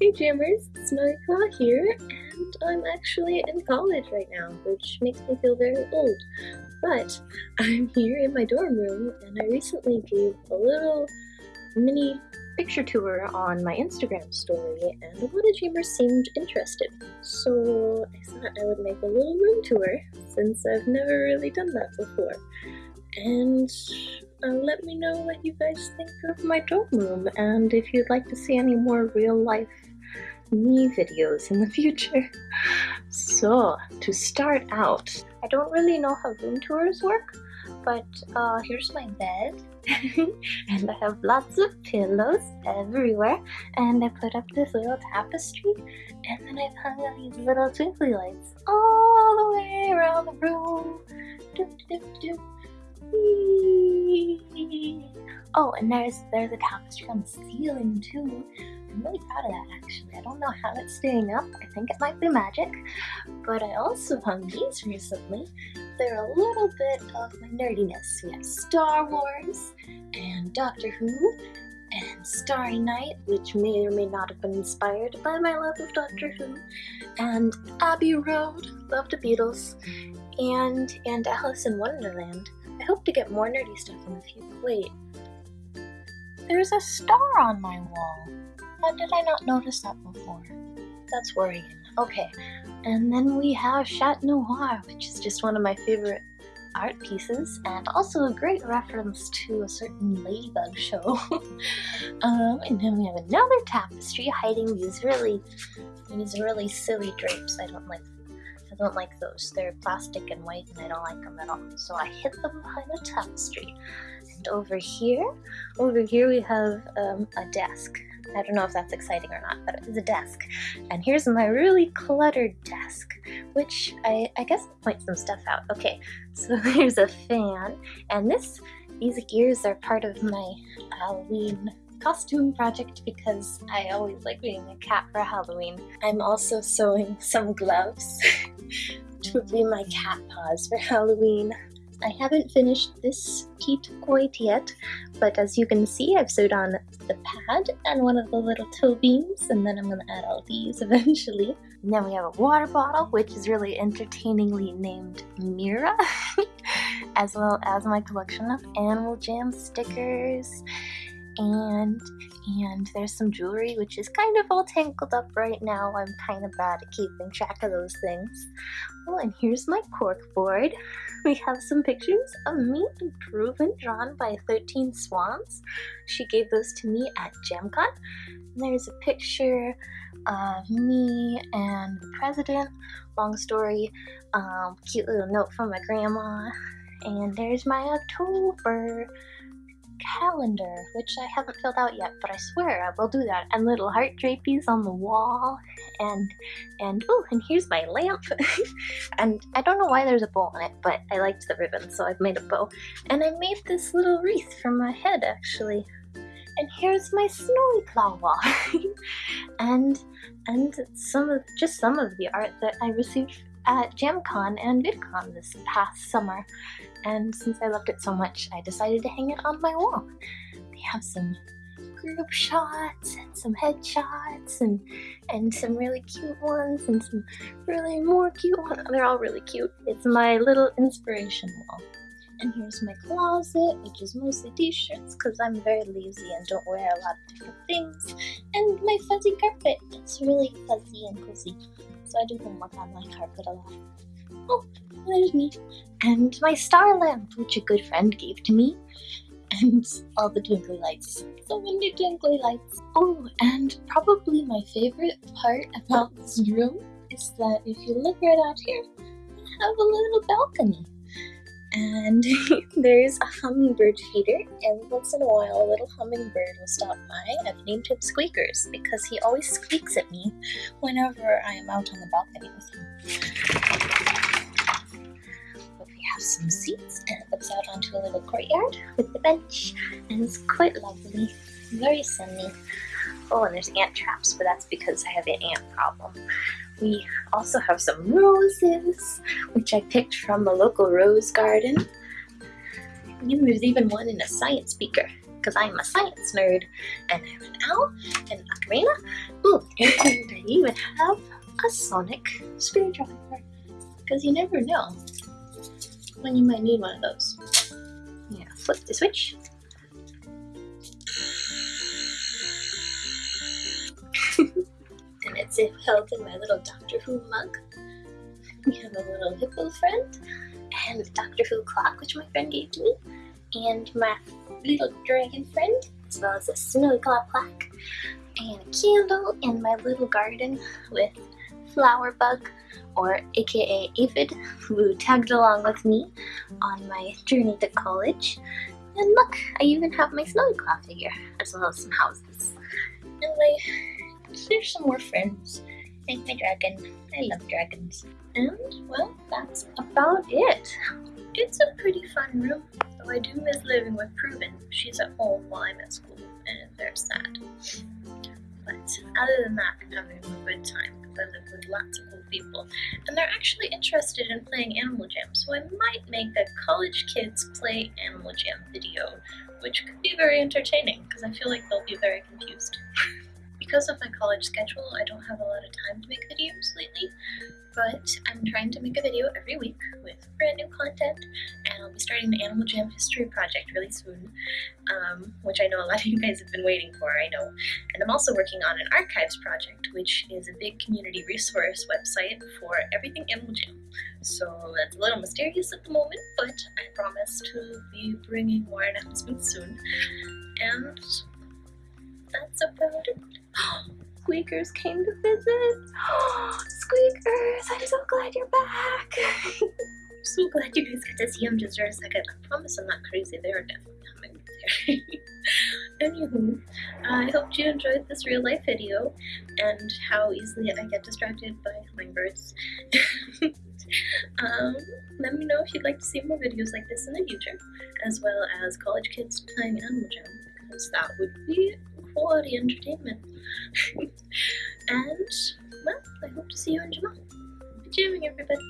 Hey Jammers, Claw here, and I'm actually in college right now, which makes me feel very old. But I'm here in my dorm room, and I recently gave a little mini picture tour on my Instagram story, and a lot of Jammers seemed interested. So I thought I would make a little room tour, since I've never really done that before. And uh, let me know what you guys think of my dorm room, and if you'd like to see any more real life me videos in the future. So, to start out, I don't really know how room tours work, but uh, here's my bed, and I have lots of pillows everywhere, and I put up this little tapestry, and then I've hung up these little twinkly lights all the way around the room. Doop, doop, doop. Oh, and there's there's a tapestry on the ceiling too. I'm really proud of that actually. I don't know how it's staying up. I think it might be magic. But I also hung these recently. They're a little bit of my nerdiness. We have Star Wars and Doctor Who and Starry Night, which may or may not have been inspired by my love of Doctor Who, and Abbey Road, love the Beatles, and and Alice in Wonderland. I hope to get more nerdy stuff in the future. Wait, there's a star on my wall. How did I not notice that before? That's worrying. Okay, and then we have Chat Noir, which is just one of my favorite art pieces, and also a great reference to a certain Ladybug show. um, and then we have another tapestry hiding these really, these really silly drapes. I don't like. I don't like those. They're plastic and white, and I don't like them at all. So I hid them behind a tapestry. And over here, over here we have um, a desk. I don't know if that's exciting or not, but it's a desk. And here's my really cluttered desk, which I, I guess I'll point some stuff out. Okay, so here's a fan, and this these ears are part of my Halloween costume project because I always like being a cat for Halloween. I'm also sewing some gloves to be my cat paws for Halloween. I haven't finished this Pete quite yet, but as you can see, I've sewed on the pad and one of the little toe beams, and then I'm going to add all these eventually. And then we have a water bottle, which is really entertainingly named Mira, as well as my collection of Animal Jam stickers and and there's some jewelry which is kind of all tangled up right now. I'm kind of bad at keeping track of those things. Oh, and here's my cork board. We have some pictures of me and drawn by 13 Swans. She gave those to me at. And there's a picture of me and the president. Long story, um, cute little note from my grandma. And there's my October calendar, which I haven't filled out yet, but I swear I will do that. And little heart draperies on the wall, and and oh, and here's my lamp. and I don't know why there's a bow on it, but I liked the ribbon, so I've made a bow. And I made this little wreath for my head, actually. And here's my snowy wall, and and some of just some of the art that I received at JamCon and VidCon this past summer, and since I loved it so much, I decided to hang it on my wall. They have some group shots and some headshots and and some really cute ones and some really more cute ones. They're all really cute. It's my little inspiration wall. And here's my closet, which is mostly t-shirts because I'm very lazy and don't wear a lot of different things. And my fuzzy carpet. It's really fuzzy and cozy so I do homework on my carpet a lot. Oh, there's me. And my star lamp, which a good friend gave to me. And all the twinkly lights. So many twinkly lights. Oh, and probably my favorite part about this room is that if you look right out here, I have a little balcony and there's a hummingbird feeder and once in a while a little hummingbird will stop by. I've named him Squeakers because he always squeaks at me whenever I am out on the balcony with him. Some seats and it looks out onto a little courtyard with the bench and it's quite lovely, very sunny. Oh, and there's ant traps, but that's because I have an ant problem. We also have some roses, which I picked from the local rose garden. And there's even one in a science beaker. because I'm a science nerd. And I have an owl and an ocarina. Ooh, and I even have a sonic screwdriver. Because you never know when you might need one of those. Yeah, flip the switch. and it's held in my little Doctor Who mug. We have a little hippo friend and a Doctor Who clock, which my friend gave to me, and my little dragon friend, as well as a snowy claw plaque, and a candle in my little garden with flower bug, or aka Aphid, who tagged along with me on my journey to college. And look, I even have my snowy claw figure, as well as some houses. And my, there's some more friends. And my dragon. I love dragons. And, well, that's about it. It's a pretty fun room, though I do miss living with Proven. She's at home while I'm at school, and it's very sad. But other than that, I'm having a good time I live with lots of cool people. And they're actually interested in playing Animal Jam, so I might make a college kids play Animal Jam video, which could be very entertaining because I feel like they'll be very confused. Because of my college schedule, I don't have a lot of time to make videos lately, but I'm trying to make a video every week with brand new content, and I'll be starting the Animal Jam History Project really soon, um, which I know a lot of you guys have been waiting for, I know. And I'm also working on an archives project, which is a big community resource website for everything Animal Jam. So that's a little mysterious at the moment, but I promise to be bringing more announcements soon. And that's about it. Squeakers came to visit. Squeakers, I'm so glad you're back. I'm so glad you guys got to see him just for a second. I promise I'm not crazy. They are definitely coming here. Anywho, I hope you enjoyed this real life video and how easily I get distracted by hummingbirds. um, let me know if you'd like to see more videos like this in the future, as well as college kids playing Animal Jam, because that would be quality entertainment. and, well, I hope to see you in Jamaa. Happy jamming, everybody!